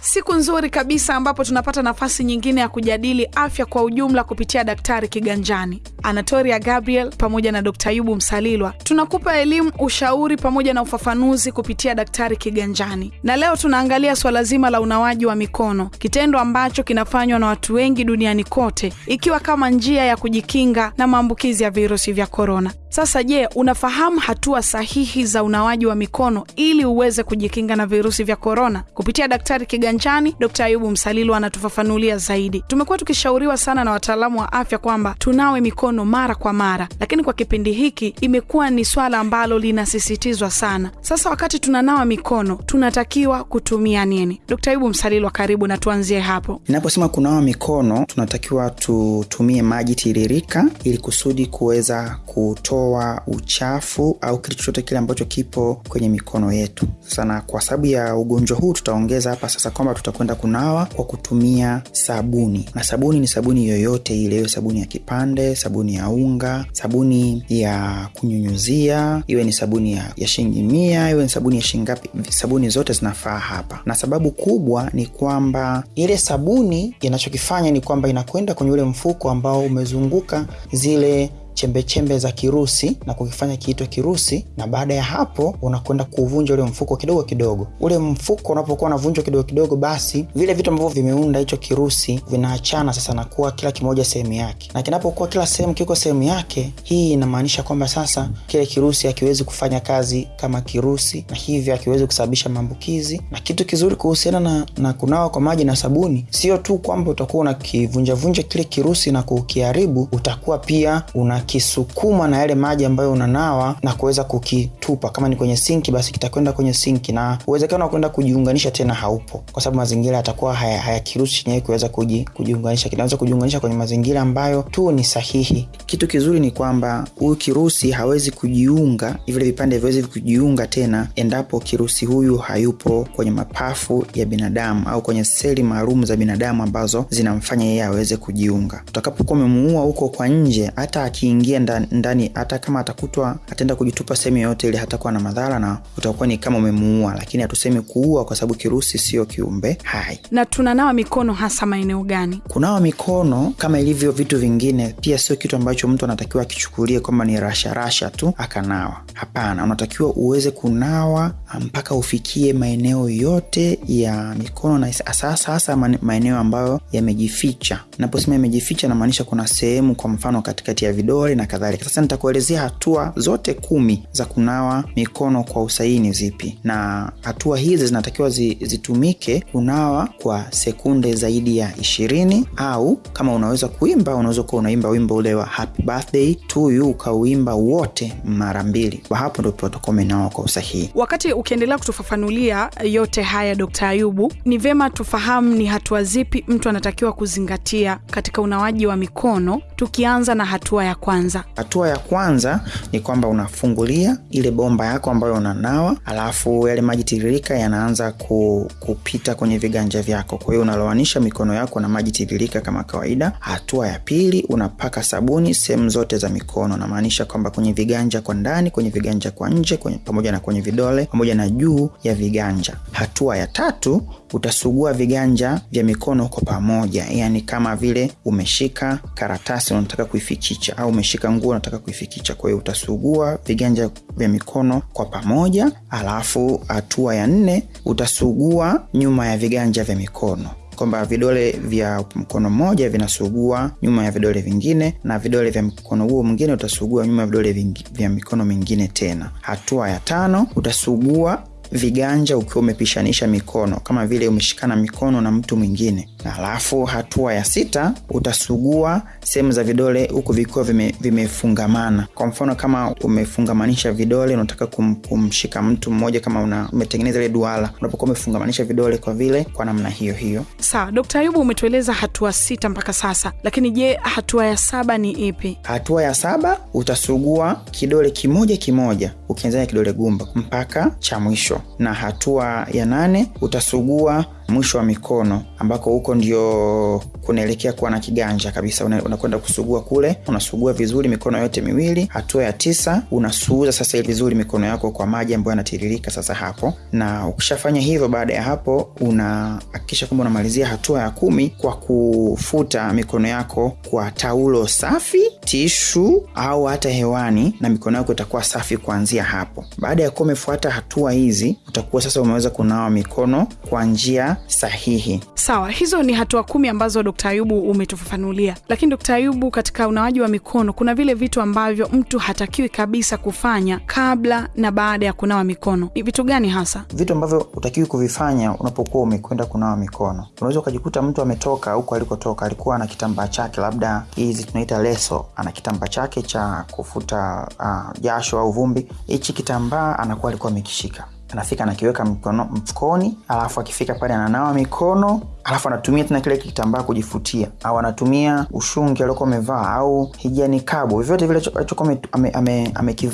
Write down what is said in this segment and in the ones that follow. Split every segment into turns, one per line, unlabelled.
Siku nzuri kabisa ambapo tunapata nafasi nyingine ya kujadili afya kwa ujumla kupitia Daktari Kiganjani. Anatoria Gabriel pamoja na Dkt. yubu Msalilwa tunakupa elimu, ushauri pamoja na ufafanuzi kupitia Daktari Kiganjani, na leo tunaangalia swala zima la unawaji wa mikono, kitendo ambacho kinafanywa na watu wengi duniani kote, ikiwa kama njia ya kujikinga na maambukizi ya virusi vya korona. Sasa je, unafahamu hatua sahihi za unawaji wa mikono ili uweze kujikinga na virusi vya korona? Kupitia Daktari Kiganjani, Dkt. Ayubu Msalilu anatufafanulia zaidi. Tumekuwa tukishauriwa sana na wataalamu wa afya kwamba tunawe mikono mara kwa mara, lakini kwa kipindi hiki imekuwa ni swala ambalo linasisitizwa sana. Sasa wakati tunanawa mikono tunatakiwa kutumia nini? Dkt. Ayubu Msalilu, karibu na tuanzie hapo.
Inaposema kunawa mikono, tunatakiwa tutumie maji tiririka ili kusudi kuweza kutoa uchafu au kitu chochote kile ambacho kipo kwenye mikono yetu. Sasa na kwa sababu ya ugonjwa huu tutaongeza hapa sasa kwamba tutakwenda kunawa kwa kutumia sabuni, na sabuni ni sabuni yoyote ile, iwe sabuni ya kipande, sabuni ya unga, sabuni ya kunyunyuzia, iwe ni sabuni ya, ya shilingi mia, iwe ni sabuni ya shilingi ngapi, sabuni zote zinafaa hapa. Na sababu kubwa ni kwamba ile sabuni inachokifanya ni kwamba inakwenda kwenye ule mfuko ambao umezunguka zile chembechembe za kirusi na kukifanya kiitwe kirusi, na baada ya hapo unakwenda kuvunja ule mfuko kidogo kidogo. Ule mfuko unapokuwa unavunjwa kidogo kidogo, basi vile vitu ambavyo vimeunda hicho kirusi vinaachana sasa na kuwa kila kimoja sehemu yake, na kinapokuwa kila sehemu kiko sehemu yake, hii inamaanisha kwamba sasa kile kirusi hakiwezi kufanya kazi kama kirusi, na hivyo hakiwezi kusababisha maambukizi. Na kitu kizuri kuhusiana na, na kunawa kwa maji na sabuni, sio tu kwamba utakuwa unakivunjavunja kile kirusi na kukiharibu, utakuwa pia una kisukuma na yale maji ambayo unanawa na kuweza kukitupa. Kama ni kwenye sinki, basi kitakwenda kwenye sinki, na uwezekano wa kwenda kujiunganisha tena haupo, kwa sababu mazingira yatakuwa hayakiruhusu haya chenyewe kuweza kuji, kujiunganisha. Kinaweza kujiunganisha kwenye mazingira ambayo tu ni sahihi. Kitu kizuri ni kwamba huyu kirusi hawezi kujiunga, vile vipande viwezi kujiunga tena endapo kirusi huyu hayupo kwenye mapafu ya binadamu au kwenye seli maalum za binadamu ambazo zinamfanya yeye aweze kujiunga. Utakapokuwa umemuua huko kwa nje, hata akiingia ndani hata kama atakutwa ataenda kujitupa sehemu yoyote ile hatakuwa na madhara na utakuwa ni kama umemuua, lakini hatusemi kuua kwa sababu kirusi sio kiumbe hai.
Na tunanawa mikono hasa maeneo gani?
Kunawa mikono kama ilivyo vitu vingine, pia sio kitu ambacho mtu anatakiwa akichukulie kwamba ni rasharasha tu akanawa. Hapana, unatakiwa uweze kunawa mpaka ufikie maeneo yote ya mikono na sasa hasa maeneo ambayo yamejificha. Naposema yamejificha, namaanisha kuna sehemu, kwa mfano katikati ya vidole na kadhalika. Sasa nitakuelezea hatua zote kumi za kunawa mikono kwa usahihi ni zipi, na hatua hizi zinatakiwa zi, zitumike kunawa kwa sekunde zaidi ya ishirini, au kama unaweza kuimba, unaweza kuwa unaimba wimbo ule wa happy birthday to you ukauimba wote mara mbili. Kwa hapo ndo tutakuwa umenawa kwa usahihi.
Wakati ukiendelea kutufafanulia yote haya, Dkt. Ayubu, ni vyema tufahamu ni hatua zipi mtu anatakiwa kuzingatia katika unawaji wa mikono, tukianza na hatua ya kwanza.
Hatua ya kwanza ni kwamba unafungulia ile bomba yako ambayo unanawa, alafu yale maji tiririka yanaanza ku, kupita kwenye viganja vyako. Kwa hiyo unaloanisha mikono yako na maji tiririka kama kawaida. Hatua ya pili unapaka sabuni sehemu zote za mikono, namaanisha kwamba kwenye viganja kwa ndani, kwenye viganja kwa nje, kwenye, pamoja na kwenye vidole pamoja na juu ya viganja. Hatua ya tatu utasugua viganja vya mikono kwa pamoja, yani kama vile umeshika karatasi unataka kuifichicha au umeshika nguo unataka kuifikicha. Kwa hiyo utasugua viganja vya mikono kwa pamoja. Alafu hatua ya nne utasugua nyuma ya viganja vya mikono kwamba vidole vya mkono mmoja vinasugua nyuma ya vidole vingine na vidole vya mkono huo mwingine utasugua nyuma ya vidole vya mikono mingine tena. Hatua ya tano utasugua viganja ukiwa umepishanisha mikono kama vile umeshikana mikono na mtu mwingine. Alafu hatua ya sita utasugua sehemu za vidole huku vikiwa vimefungamana vime. Kwa mfano kama umefungamanisha vidole unataka kum, kumshika mtu mmoja, kama una, umetengeneza ile duara, unapokuwa umefungamanisha vidole kwa vile kwa namna hiyo hiyo.
Sawa, Dkt. Ayubu, umetueleza hatua sita mpaka sasa, lakini je, hatua ya saba ni ipi?
Hatua ya saba utasugua kidole kimoja kimoja ukianzia kidole gumba mpaka cha mwisho mwisho. Na hatua ya nane utasugua mwisho wa mikono ambako huko ndio kunaelekea kuwa na kiganja kabisa. Una- unakwenda kusugua kule unasugua vizuri mikono yote miwili. Hatua ya tisa unasuuza sasa vizuri mikono yako kwa maji ambayo yanatiririka sasa hapo. Na ukishafanya hivyo baada ya hapo unahakikisha kwamba unamalizia hatua ya kumi kwa kufuta mikono yako kwa taulo safi tishu au hata hewani na mikono yako itakuwa safi kuanzia hapo baada ya kuwa umefuata hatua hizi utakuwa sasa umeweza kunawa mikono kwa njia sahihi
Sawa, hizo ni hatua kumi ambazo Dkt. Ayubu umetufafanulia. Lakini Dkt. Ayubu, katika unawaji wa mikono kuna vile vitu ambavyo mtu hatakiwi kabisa kufanya kabla na baada ya kunawa mikono. Ni vitu gani hasa?
vitu ambavyo utakiwi kuvifanya unapokuwa umekwenda kunawa mikono unaweza ukajikuta mtu ametoka huko alikotoka alikuwa na kitambaa chake labda hizi tunaita leso ana kitambaa chake cha kufuta uh, jasho au vumbi. Hichi kitambaa anakuwa alikuwa amekishika. Anafika anakiweka mfukoni alafu akifika pale ananawa mikono alafu anatumia tena kile kitambaa kujifutia. Au anatumia ushungi aliokuwa amevaa au hijani kabo vyovyote vile alichokuwa ame- ame- ame-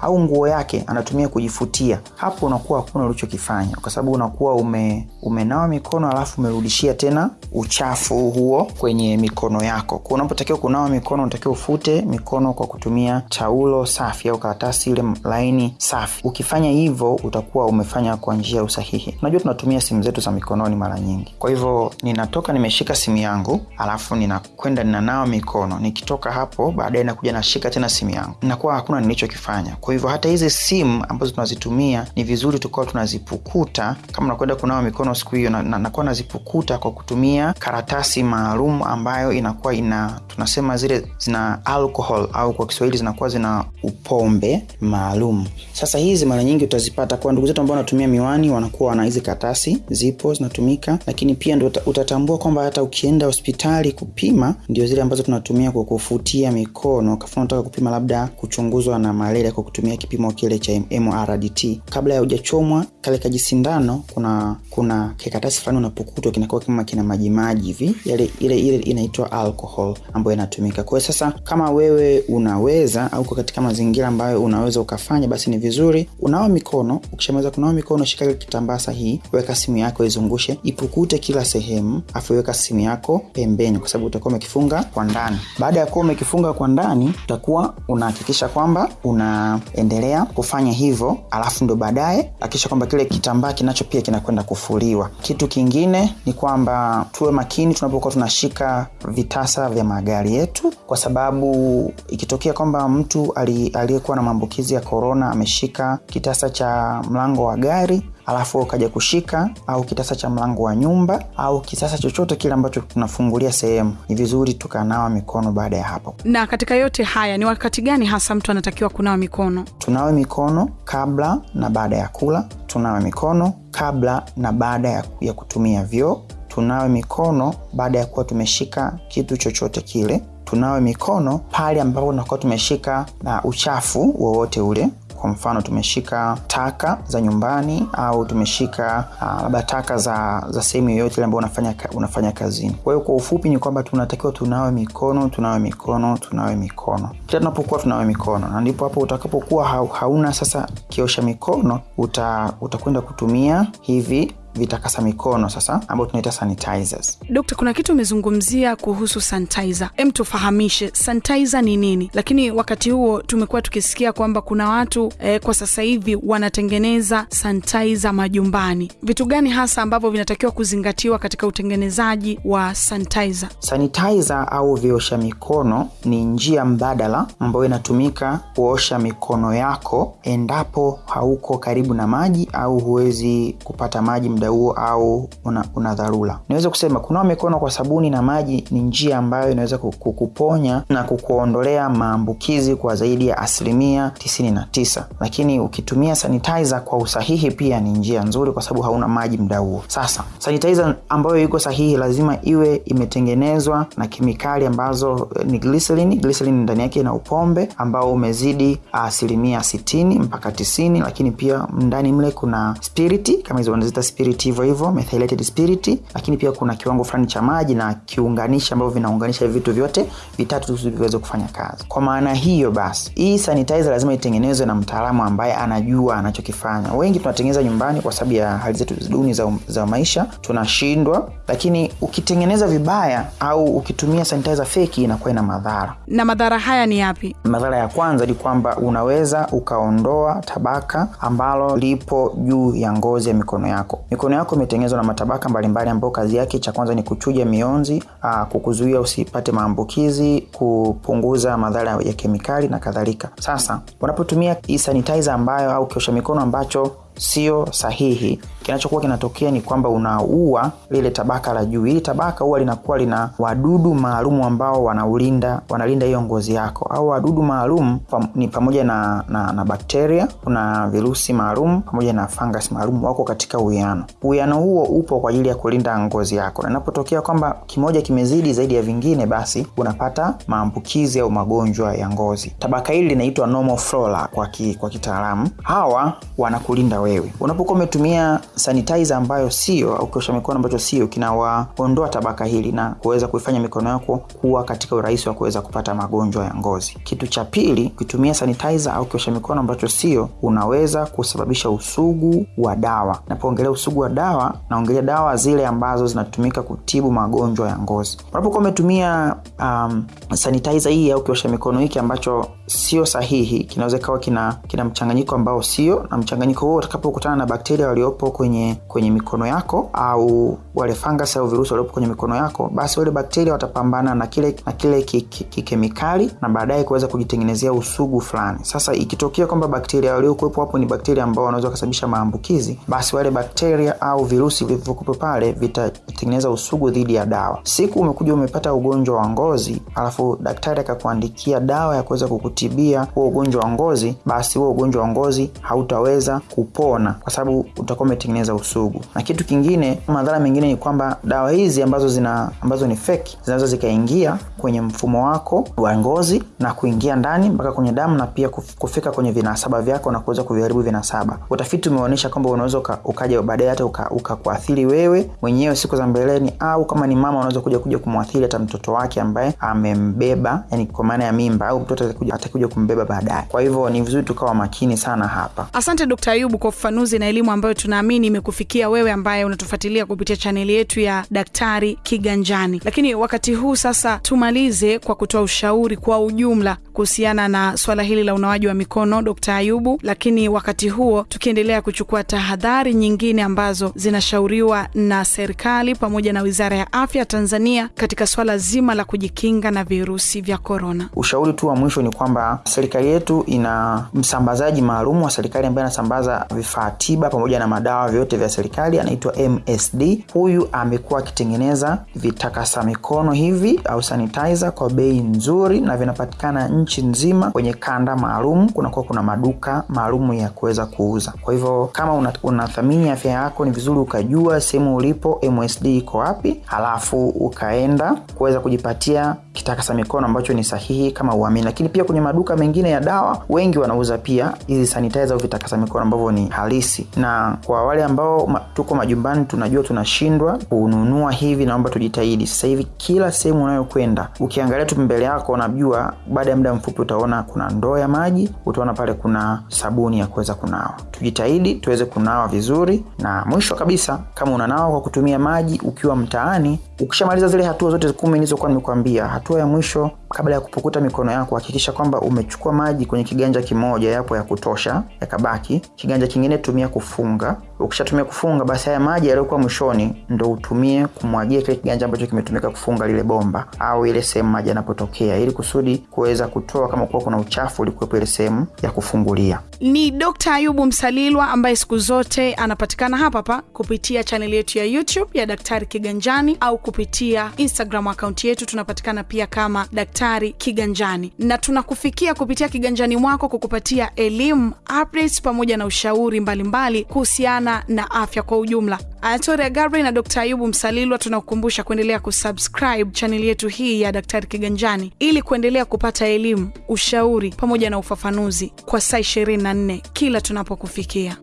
au nguo yake anatumia kujifutia. Hapo unakuwa hakuna ulichokifanya kwa sababu unakuwa ume, umenawa mikono alafu umerudishia tena uchafu huo kwenye mikono yako. Kwa unapotakiwa kunawa mikono unatakiwa ufute mikono kwa kutumia taulo safi au karatasi ile laini safi. Ukifanya hivyo utakuwa umefanya kwa njia usahihi. Unajua tunatumia simu zetu za mikononi mara nyingi. Kwa hivyo ninatoka nimeshika simu yangu alafu ninakwenda ninanawa mikono. Nikitoka hapo baadaye nakuja nashika tena simu yangu. Nakuwa hakuna nilichokifanya. Kwa hivyo hata hizi simu ambazo tunazitumia ni vizuri tukawa tunazipukuta. Kama nakwenda kunawa mikono siku hiyo na, na, nazipukuta kwa kutumia karatasi maalum ambayo inakuwa ina tunasema zile zina alcohol au kwa kiswahili zinakuwa zina upombe maalum. Sasa hizi mara nyingi utazipata kwa ndugu zetu ambao wanatumia miwani wanakuwa wana hizi karatasi zipo zinatumika lakini pia uta- utatambua kwamba hata ukienda hospitali kupima ndio zile ambazo tunatumia kwa kufutia mikono. Kafuna unataka kupima labda kuchunguzwa na malaria kwa kutumia kipimo kile cha mrdt kabla ya hujachomwa kale kajisindano kuna kuna kikatasi fulani unapokutwa kinakuwa kama kina majimaji hivi. Yale ile ile inaitwa alcohol ambayo inatumika. Kwa hiyo sasa kama wewe unaweza au uko katika mazingira ambayo unaweza ukafanya basi ni vizuri unawa mikono. Ukishamaliza kunawa mikono shika kitambaa sahihi weka simu yako izungushe ipukute kila sehemu afu simu yako pembeni kwa sababu utakuwa umekifunga kwa ndani. Baada ya kuwa umekifunga kwa ndani utakuwa unahakikisha kwamba unaendelea kufanya hivyo alafu ndo baadaye hakikisha kwamba kile kitambaa kinacho pia kinakwenda kufuliwa. Kitu kingine ni kwamba tuwe makini tunapokuwa tunashika vitasa vya magari yetu kwa sababu ikitokea kwamba mtu aliyekuwa na maambukizi ya korona ameshika kitasa cha mlango wa gari alafu ukaja kushika au kitasa cha mlango wa nyumba au kisasa chochote kile ambacho tunafungulia sehemu. Ni vizuri tukanawa mikono baada ya hapo.
Na katika yote haya ni wakati gani hasa mtu anatakiwa kunawa mikono?
tunawe mikono kabla na baada ya kula. Tunawe mikono kabla na baada ya, ya kutumia vyoo. Tunawe mikono baada ya kuwa tumeshika kitu chochote kile. Tunawe mikono pale ambapo tunakuwa tumeshika na uchafu wowote ule kwa mfano tumeshika taka za nyumbani au tumeshika uh, labda taka za, za sehemu yoyote ambayo unafanya, unafanya kazini. Kwa hiyo kwa ufupi ni kwamba tunatakiwa tunawe mikono tunawe mikono tunawe mikono. Kila tunapokuwa tunawe mikono na ndipo hapo utakapokuwa hauna sasa kiosha mikono uta, utakwenda kutumia hivi vitakasa mikono sasa ambao tunaita sanitizers
Dokta, kuna kitu umezungumzia kuhusu sanitizer. Em, tufahamishe sanitizer ni nini? Lakini wakati huo tumekuwa tukisikia kwamba kuna watu eh, kwa sasa hivi wanatengeneza sanitizer majumbani. Vitu gani hasa ambavyo vinatakiwa kuzingatiwa katika utengenezaji wa sanitizer?
sanitizer au viosha mikono ni njia mbadala ambayo inatumika kuosha mikono yako endapo hauko karibu na maji au huwezi kupata maji muda huo au una, una dharura. Niweze kusema kunawa mikono kwa sabuni na maji ni njia ambayo inaweza ku- kukuponya na kukuondolea maambukizi kwa zaidi ya asilimia 99 lakini ukitumia sanitizer kwa usahihi pia ni njia nzuri kwa sababu hauna maji muda huo. Sasa sanitizer ambayo iko sahihi lazima iwe imetengenezwa na kemikali ambazo eh, ni glycerin. Glycerin ndani yake ina upombe ambao umezidi asilimia 60 mpaka 90 lakini pia ndani mle kuna spiriti kama hizo wanaziita spirit spirit hivyo hivyo methylated spirit lakini pia kuna kiwango fulani cha maji na kiunganishi ambavyo vinaunganisha vitu vyote vitatu viweze kufanya kazi. Kwa maana hiyo basi hii sanitizer lazima itengenezwe na mtaalamu ambaye anajua anachokifanya. Wengi tunatengeneza nyumbani kwa sababu ya hali zetu duni za, za maisha tunashindwa lakini ukitengeneza vibaya au ukitumia sanitizer feki inakuwa ina madhara.
Na madhara haya ni yapi?
Madhara ya kwanza ni kwamba unaweza ukaondoa tabaka ambalo lipo juu ya ngozi ya mikono yako. Mikono yako imetengenezwa na matabaka mbalimbali ambayo kazi yake cha kwanza ni kuchuja mionzi aa, kukuzuia usipate maambukizi kupunguza madhara ya kemikali na kadhalika. Sasa unapotumia sanitizer ambayo au kiosha mikono ambacho sio sahihi. Kinachokuwa kinatokea ni kwamba unaua lile tabaka la juu. Hili tabaka huwa linakuwa lina wadudu maalumu ambao wanaulinda wanalinda hiyo ngozi yako. Au wadudu maalum pam, ni pamoja na, na, na bakteria kuna virusi maalum pamoja na fungus maalum wako katika uwiano. Uwiano huo upo kwa ajili ya kulinda ngozi yako. Na inapotokea kwamba kimoja kimezidi zaidi ya vingine basi unapata maambukizi au magonjwa ya ngozi. Tabaka hili linaitwa normal flora kwa, ki, kwa kitaalamu. Hawa wanakulinda wewe. Unapokuwa umetumia sanitizer ambayo sio au kiosha mikono ambacho sio kinawaondoa tabaka hili na kuweza kuifanya mikono yako kuwa katika urahisi wa kuweza kupata magonjwa ya ngozi. Kitu cha pili ukitumia sanitizer au kiosha mikono ambacho sio unaweza kusababisha usugu wa dawa. Napoongelea usugu wa dawa naongelea dawa zile ambazo zinatumika kutibu magonjwa ya ngozi. Unapokuwa umetumia um, sanitizer hii au kiosha mikono hiki ambacho sio sahihi kinaweza ikawa kina, kina mchanganyiko ambao sio na mchanganyiko huo utakapokutana na bakteria waliopo kwenye kwenye mikono yako au wale fungus au virusi waliopo kwenye mikono yako basi wale bakteria watapambana na kile na kile kikemikali ki, ki na baadaye kuweza kujitengenezea usugu fulani. Sasa ikitokea kwamba bakteria waliokuwepo hapo ni bakteria ambao wanaweza kusababisha maambukizi basi wale bakteria au virusi vilivyokuwepo pale vitatengeneza usugu dhidi ya dawa. Siku umekuja umepata ugonjwa wa ngozi alafu daktari akakuandikia dawa ya kuweza kukutibia huo ugonjwa wa ngozi basi huo ugonjwa wa ngozi hautaweza kupona kwa sababu utakuwa umetengeneza usugu. Na kitu kingine madhara mengine ni kwamba dawa hizi ambazo zina ambazo ni feki zinaweza zikaingia kwenye mfumo wako wa ngozi na kuingia ndani mpaka kwenye damu na pia kufika kwenye vinasaba vyako na kuweza kuviharibu vinasaba. Utafiti umeonyesha kwamba unaweza uka, ukaja baadaye hata ukakuathiri uka wewe mwenyewe siku za mbeleni au kama ni mama unaweza kuja kuja kumwathiri hata mtoto wake ambaye amembeba yani kwa maana ya mimba au mtoto atakuja kumbeba baadaye. Kwa hivyo ni vizuri tukawa makini sana hapa.
Asante dkt ayubu kwa ufafanuzi na elimu ambayo tunaamini imekufikia wewe ambaye unatufuatilia kupitia chaneli yetu ya daktari kiganjani. Lakini wakati huu sasa tumalize kwa kutoa ushauri kwa ujumla kuhusiana na swala hili la unawaji wa mikono d ayubu. Lakini wakati huo tukiendelea kuchukua tahadhari nyingine ambazo zinashauriwa na serikali pamoja na wizara ya afya tanzania katika swala zima la kujikinga na virusi vya korona
ushauri tu wa mwisho ni kwamba serikali yetu ina msambazaji maalum wa serikali ambaye anasambaza vifaa tiba pamoja na madawa vyote vya serikali anaitwa msd huyu amekuwa akitengeneza vitakasa mikono hivi au sanitizer kwa bei nzuri na vinapatikana nchi nzima kwenye kanda maalum. Kunakuwa kuna maduka maalum ya kuweza kuuza. Kwa hivyo kama unathamini una afya yako ni vizuri ukajua sehemu ulipo msd iko wapi halafu ukaenda kuweza kujipatia kitakasa mikono ambacho ni sahihi kama uamini. Lakini pia kwenye maduka mengine ya dawa wengi wanauza pia hizi sanitizer au vitakasa mikono ambavyo ni halisi. Na kwa wale ambao ma, tuko majumbani tunajua tunashindwa kununua hivi naomba tujitahidi. Sasa hivi kila sehemu unayokwenda ukiangalia tu mbele yako unajua baada ya muda mfupi utaona kuna ndoo ya maji utaona pale kuna sabuni ya kuweza kunawa. Tujitahidi tuweze kunawa vizuri. Na mwisho kabisa kama unanawa kwa kutumia maji ukiwa mtaani ukishamaliza zile hatua zote kumi nilizokuwa nimekuambia hatua ya mwisho kabla ya kupukuta mikono yako hakikisha kwamba umechukua maji kwenye kiganja kimoja yapo ya kutosha yakabaki. Kiganja kingine tumia kufunga. Ukishatumia kufunga basi haya maji yaliyokuwa mwishoni ndo utumie kumwagia kile kiganja ambacho kimetumika kufunga lile bomba au ile sehemu maji yanapotokea ili kusudi kuweza kutoa kama kuwa kuna uchafu ulikuwepo ile sehemu ya kufungulia.
Ni dkt ayubu msalilwa ambaye siku zote anapatikana hapa hapa kupitia chaneli yetu ya youtube ya daktari kiganjani au kupitia instagram akaunti yetu. Tunapatikana pia kama daktari kiganjani. Na tunakufikia kupitia kiganjani mwako kukupatia elimu updates pamoja na ushauri mbalimbali kuhusiana na afya kwa ujumla. Anatoria gabriel na dkt ayubu msalilwa tunakukumbusha kuendelea kusubscribe chaneli yetu hii ya daktari kiganjani ili kuendelea kupata elimu ushauri pamoja na ufafanuzi kwa saa 24 kila tunapokufikia